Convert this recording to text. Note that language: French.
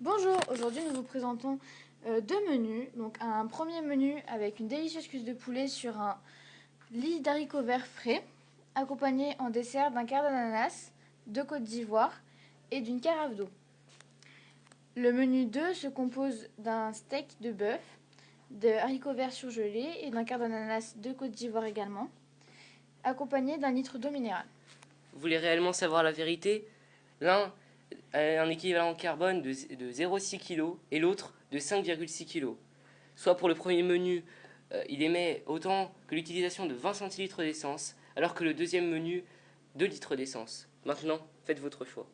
Bonjour, aujourd'hui nous vous présentons euh, deux menus. Donc un premier menu avec une délicieuse cuisse de poulet sur un lit d'haricots verts frais, accompagné en dessert d'un quart d'ananas, de côtes d'ivoire et d'une carafe d'eau. Le menu 2 se compose d'un steak de bœuf, de haricots verts surgelés et d'un quart d'ananas, de côtes d'ivoire également, accompagné d'un litre d'eau minérale. Vous voulez réellement savoir la vérité? L'un un équivalent carbone de, 0,6 kg et l'autre de 5,6 kg. Soit pour le premier menu, euh, il émet autant que l'utilisation de 20 centilitres d'essence, alors que le deuxième menu, 2 litres d'essence. Maintenant, faites votre choix.